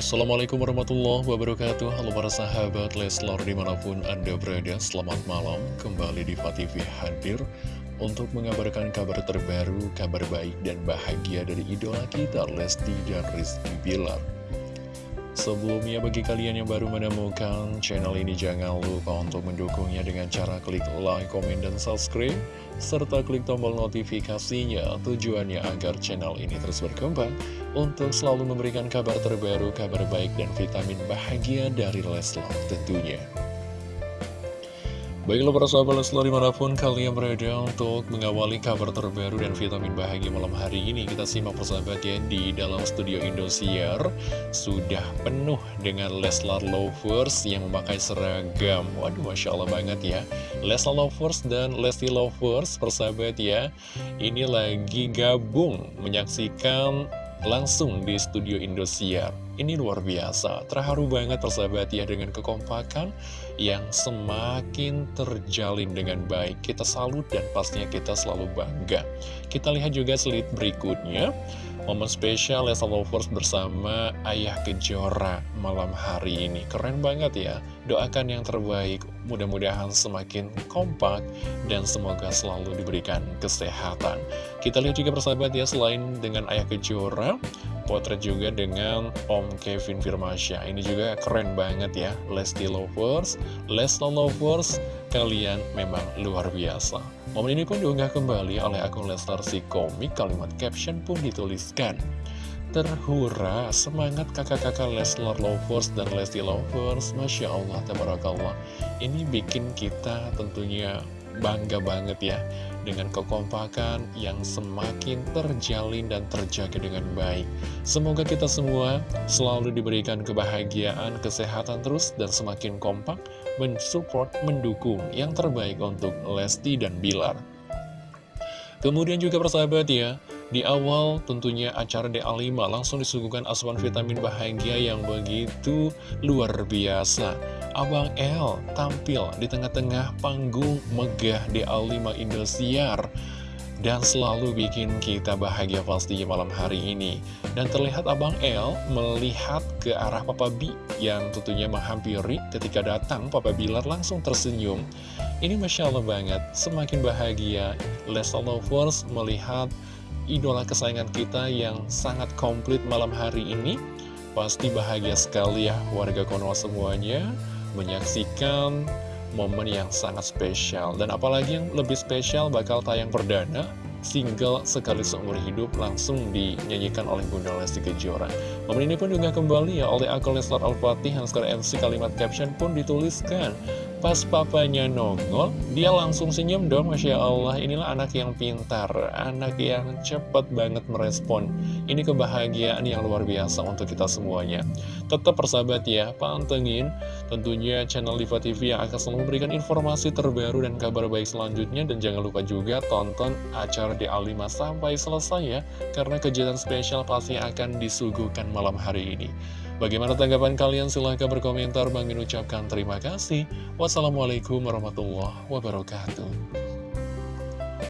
Assalamualaikum warahmatullahi wabarakatuh. Halo para sahabat Leslar di mana pun anda berada Selamat malam. Kembali di TV hadir Untuk mengabarkan kabar terbaru Kabar baik dan bahagia dari idola kita Lesti dan Rizky Bilar Sebelumnya bagi kalian yang baru menemukan channel ini jangan lupa untuk mendukungnya dengan cara klik like, komen, dan subscribe serta klik tombol notifikasinya tujuannya agar channel ini terus berkembang untuk selalu memberikan kabar terbaru, kabar baik, dan vitamin bahagia dari Leslar tentunya. Baiklah para sahabat Leslar di mana pun kalian berada untuk mengawali kabar terbaru dan vitamin bahagia malam hari ini Kita simak persahabat ya di dalam studio Indosiar. Sudah penuh dengan Leslar Lovers yang memakai seragam. Waduh Masya Allah banget ya. Leslar Lovers dan Lesti Lovers persahabat ya. Ini lagi gabung menyaksikan langsung di studio Indosiar ini luar biasa, terharu banget persahabat ya dengan kekompakan yang semakin terjalin dengan baik. Kita salut dan pastinya kita selalu bangga. Kita lihat juga slide berikutnya. Momen spesial Lesa Lovers bersama Ayah Kejora malam hari ini. Keren banget ya. Doakan yang terbaik. Mudah-mudahan semakin kompak dan semoga selalu diberikan kesehatan. Kita lihat juga persahabat ya, selain dengan Ayah Kejora, potret juga dengan Om Kevin Firmasya Ini juga keren banget ya Lesti Lovers, Lesla Lovers Kalian memang luar biasa Momen ini pun diunggah kembali oleh akun Leslar si komik. Kalimat caption pun dituliskan. Terhura semangat kakak-kakak Leslar Lovers dan Lesti Lovers. Masya Allah, Tabarakallah. Ini bikin kita tentunya bangga banget ya dengan kekompakan yang semakin terjalin dan terjaga dengan baik. Semoga kita semua selalu diberikan kebahagiaan, kesehatan terus, dan semakin kompak mensupport, mendukung yang terbaik untuk Lesti dan Bilar. Kemudian juga persahabat ya, di awal tentunya acara DA5 langsung disuguhkan asupan vitamin bahagia yang begitu luar biasa. Abang L tampil di tengah-tengah panggung megah di A5 Indosiar dan selalu bikin kita bahagia pastinya malam hari ini. Dan terlihat Abang L melihat ke arah Papa B yang tentunya menghampiri ketika datang Papa Bilar langsung tersenyum. Ini Masya Allah banget, semakin bahagia Lesa Lovers melihat idola kesayangan kita yang sangat komplit malam hari ini. Pasti bahagia sekali ya warga Konoha semuanya menyaksikan momen yang sangat spesial. Dan apalagi yang lebih spesial bakal tayang perdana, single sekali seumur hidup langsung dinyanyikan oleh Bunda Lesti Kejora. Momen ini pun juga kembali ya oleh akun Leslar Al-Fatih yang sekarang MC kalimat caption pun dituliskan. Pas papanya nongol, dia langsung senyum dong, Masya Allah. Inilah anak yang pintar, anak yang cepat banget merespon. Ini kebahagiaan yang luar biasa untuk kita semuanya. Tetap persahabat ya, pantengin tentunya channel Diva TV yang akan selalu memberikan informasi terbaru dan kabar baik selanjutnya. Dan jangan lupa juga tonton acara di A5 sampai selesai ya, karena kejutan spesial pasti akan disuguhkan malam hari ini. Bagaimana tanggapan kalian? Silahkan berkomentar. Bang ucapkan terima kasih. Wassalamualaikum warahmatullahi wabarakatuh.